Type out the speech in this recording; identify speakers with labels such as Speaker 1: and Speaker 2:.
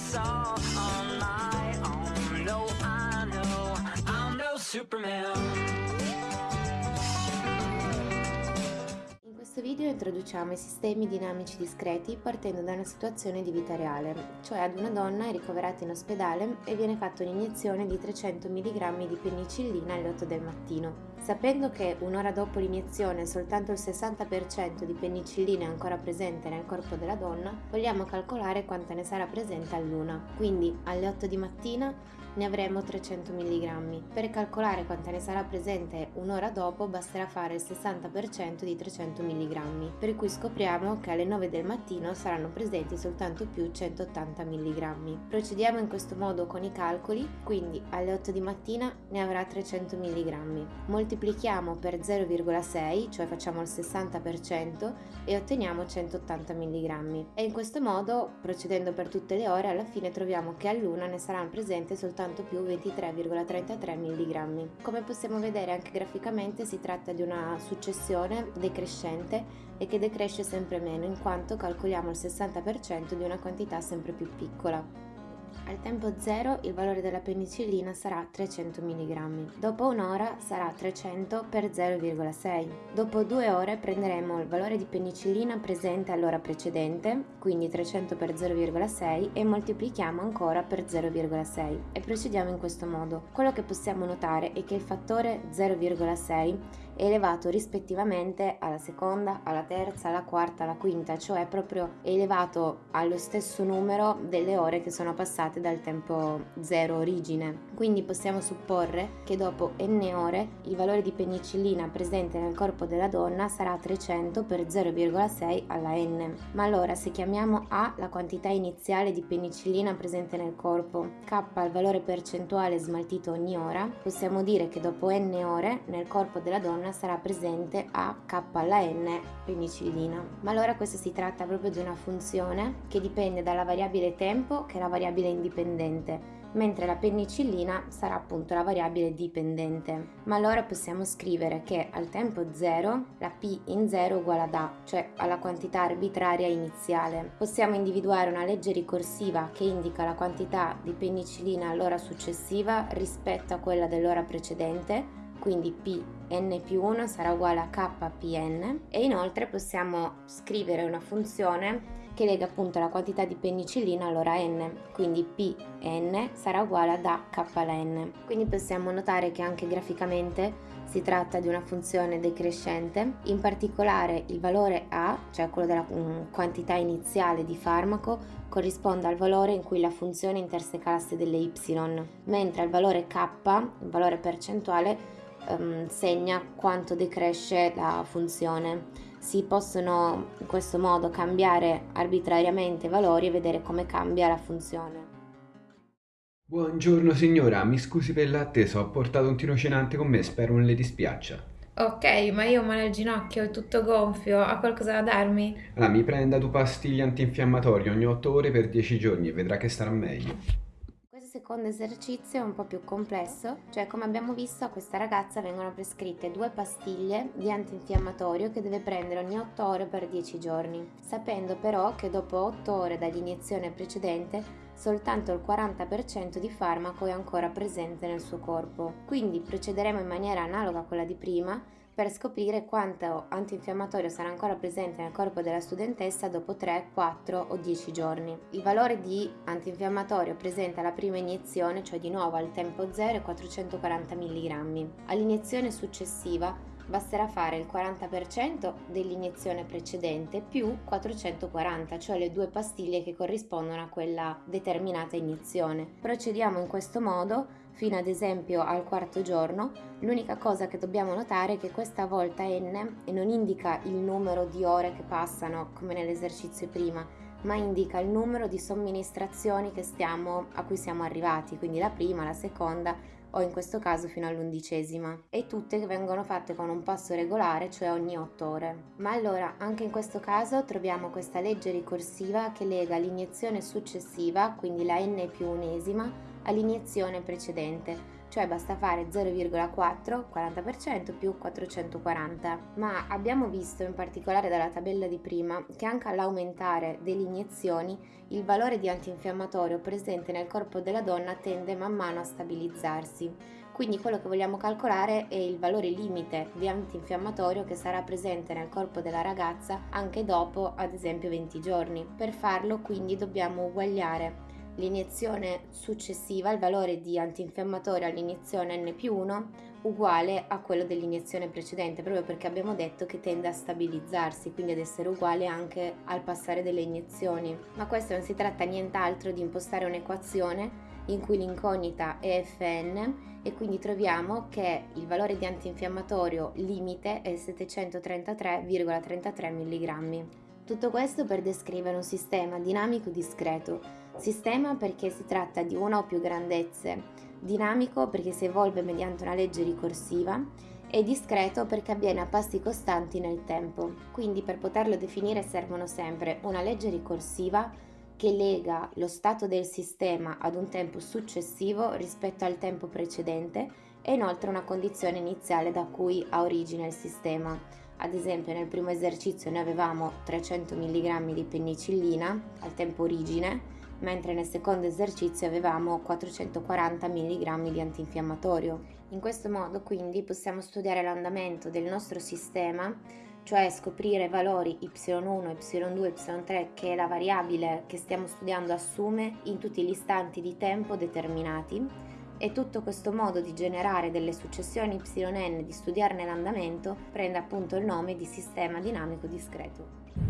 Speaker 1: this all on my own. No, I know I'm no Superman.
Speaker 2: questo video introduciamo i sistemi dinamici discreti partendo da una situazione di vita reale, cioè ad una donna è ricoverata in ospedale e viene fatta un'iniezione di 300 mg di penicillina alle 8 del mattino. Sapendo che un'ora dopo l'iniezione soltanto il 60% di penicillina è ancora presente nel corpo della donna, vogliamo calcolare quanta ne sarà presente all'una. Quindi alle 8 di mattina ne avremo 300 mg. Per calcolare quanta ne sarà presente un'ora dopo basterà fare il 60% di 300 mg, per cui scopriamo che alle 9 del mattino saranno presenti soltanto più 180 mg. Procediamo in questo modo con i calcoli, quindi alle 8 di mattina ne avrà 300 mg. Moltiplichiamo per 0,6, cioè facciamo il 60% e otteniamo 180 mg. E in questo modo, procedendo per tutte le ore, alla fine troviamo che all'una ne saranno presenti soltanto più 23,33 mg. Come possiamo vedere anche graficamente si tratta di una successione decrescente e che decresce sempre meno in quanto calcoliamo il 60% di una quantità sempre più piccola. Al tempo 0 il valore della penicillina sarà 300 mg, dopo un'ora sarà 300 per 0,6. Dopo due ore prenderemo il valore di penicillina presente all'ora precedente, quindi 300 per 0,6 e moltiplichiamo ancora per 0,6 e procediamo in questo modo. Quello che possiamo notare è che il fattore 0,6 è elevato rispettivamente alla seconda, alla terza, alla quarta, alla quinta, cioè proprio elevato allo stesso numero delle ore che sono passate dal tempo zero origine. Quindi possiamo supporre che dopo n ore il valore di penicillina presente nel corpo della donna sarà 300 per 0,6 alla n. Ma allora se chiamiamo A la quantità iniziale di penicillina presente nel corpo, K il valore percentuale smaltito ogni ora, possiamo dire che dopo n ore nel corpo della donna sarà presente a k alla n penicillina. Ma allora questo si tratta proprio di una funzione che dipende dalla variabile tempo che è la variabile indipendente mentre la penicillina sarà appunto la variabile dipendente. Ma allora possiamo scrivere che al tempo 0 la p in 0 è uguale ad a, cioè alla quantità arbitraria iniziale. Possiamo individuare una legge ricorsiva che indica la quantità di penicillina all'ora successiva rispetto a quella dell'ora precedente quindi Pn più 1 sarà uguale a Kpn e inoltre possiamo scrivere una funzione che lega appunto la quantità di penicillina all'ora n, quindi Pn sarà uguale ad A k alla n. Quindi possiamo notare che anche graficamente si tratta di una funzione decrescente, in particolare il valore A, cioè quello della um, quantità iniziale di farmaco, corrisponde al valore in cui la funzione interseca l'asse delle y, mentre il valore k, il valore percentuale, um, segna quanto decresce la funzione. Si possono in questo modo cambiare arbitrariamente i valori e vedere come cambia la funzione.
Speaker 3: Buongiorno signora, mi scusi per l'attesa, ho portato un tirocinante con me, spero non le dispiaccia.
Speaker 4: Ok, ma io ho male al ginocchio, è tutto gonfio, ha qualcosa da darmi?
Speaker 3: Allora, mi prenda due pastiglie antinfiammatorie ogni 8 ore per 10 giorni e vedrà che starà meglio
Speaker 2: secondo esercizio è un po' più complesso, cioè come abbiamo visto a questa ragazza vengono prescritte due pastiglie di antinfiammatorio che deve prendere ogni 8 ore per 10 giorni, sapendo però che dopo 8 ore dall'iniezione precedente soltanto il 40% di farmaco è ancora presente nel suo corpo. Quindi procederemo in maniera analoga a quella di prima, per scoprire quanto antinfiammatorio sarà ancora presente nel corpo della studentessa dopo 3, 4 o 10 giorni. Il valore di antinfiammatorio presente alla prima iniezione, cioè di nuovo al tempo 0, è 440 mg. All'iniezione successiva basterà fare il 40% dell'iniezione precedente più 440, cioè le due pastiglie che corrispondono a quella determinata iniezione. Procediamo in questo modo fino ad esempio al quarto giorno, l'unica cosa che dobbiamo notare è che questa volta n non indica il numero di ore che passano come nell'esercizio prima, ma indica il numero di somministrazioni stiamo, a cui siamo arrivati, quindi la prima, la seconda o in questo caso fino all'undicesima, e tutte vengono fatte con un passo regolare, cioè ogni 8 ore. Ma allora, anche in questo caso troviamo questa legge ricorsiva che lega l'iniezione successiva, quindi la n più unesima, all'iniezione precedente, cioè basta fare 0,4 40% più 440. Ma abbiamo visto in particolare dalla tabella di prima che anche all'aumentare delle iniezioni il valore di antinfiammatorio presente nel corpo della donna tende man mano a stabilizzarsi. Quindi quello che vogliamo calcolare è il valore limite di antinfiammatorio che sarà presente nel corpo della ragazza anche dopo ad esempio 20 giorni. Per farlo quindi dobbiamo uguagliare l'iniezione successiva, il valore di antinfiammatorio all'iniezione N più 1 uguale a quello dell'iniezione precedente, proprio perché abbiamo detto che tende a stabilizzarsi, quindi ad essere uguale anche al passare delle iniezioni. Ma questo non si tratta nient'altro di impostare un'equazione in cui l'incognita è Fn e quindi troviamo che il valore di antinfiammatorio limite è 733,33 mg. Tutto questo per descrivere un sistema dinamico discreto. Sistema perché si tratta di una o più grandezze, dinamico perché si evolve mediante una legge ricorsiva e discreto perché avviene a passi costanti nel tempo. Quindi per poterlo definire servono sempre una legge ricorsiva che lega lo stato del sistema ad un tempo successivo rispetto al tempo precedente e inoltre una condizione iniziale da cui ha origine il sistema. Ad esempio nel primo esercizio noi avevamo 300 mg di penicillina al tempo origine, mentre nel secondo esercizio avevamo 440 mg di antinfiammatorio. In questo modo quindi possiamo studiare l'andamento del nostro sistema, cioè scoprire valori y1, y2, y3 che la variabile che stiamo studiando assume in tutti gli istanti di tempo determinati e tutto questo modo di generare delle successioni yn, di studiarne l'andamento, prende appunto il nome di sistema dinamico discreto.